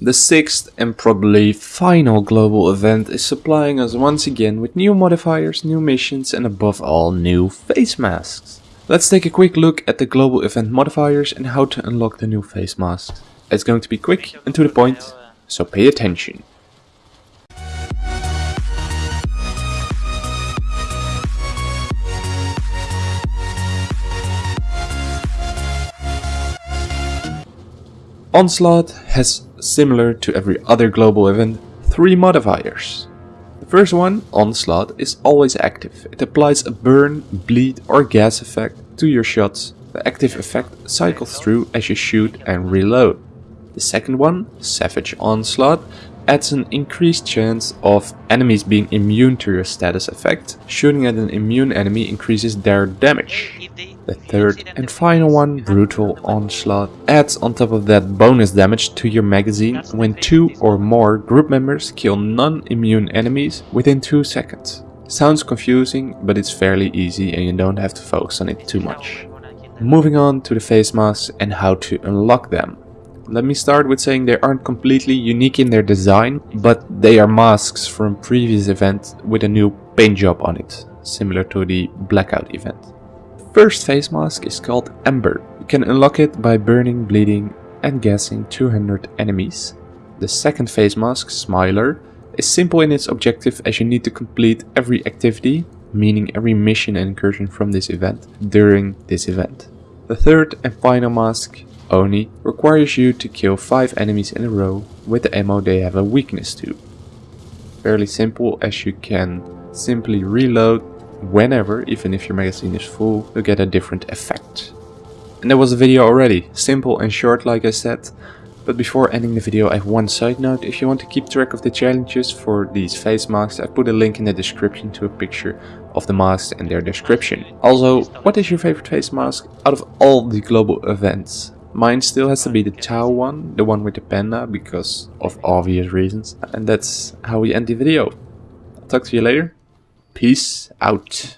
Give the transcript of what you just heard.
The sixth and probably final global event is supplying us once again with new modifiers, new missions and above all new face masks. Let's take a quick look at the global event modifiers and how to unlock the new face masks. It's going to be quick and to the point, so pay attention. Onslaught has, similar to every other global event, three modifiers. The first one, Onslaught, is always active. It applies a burn, bleed or gas effect to your shots. The active effect cycles through as you shoot and reload. The second one, Savage Onslaught, adds an increased chance of enemies being immune to your status effect. Shooting at an immune enemy increases their damage. The third and final one, Brutal Onslaught, adds on top of that bonus damage to your magazine when two or more group members kill non-immune enemies within 2 seconds. Sounds confusing, but it's fairly easy and you don't have to focus on it too much. Moving on to the face masks and how to unlock them. Let me start with saying they aren't completely unique in their design, but they are masks from previous events with a new paint job on it, similar to the Blackout event. First face mask is called Ember. You can unlock it by burning, bleeding and gassing 200 enemies. The second face mask, Smiler, is simple in its objective as you need to complete every activity, meaning every mission and incursion from this event, during this event. The third and final mask, Oni, requires you to kill 5 enemies in a row with the ammo they have a weakness to. Fairly simple as you can simply reload whenever, even if your magazine is full, you get a different effect. And that was the video already, simple and short like I said. But before ending the video I have one side note, if you want to keep track of the challenges for these face masks I put a link in the description to a picture of the masks and their description. Also, what is your favorite face mask out of all the global events? Mine still has to be the Tau one, the one with the panda, because of obvious reasons. And that's how we end the video. I'll talk to you later. Peace out.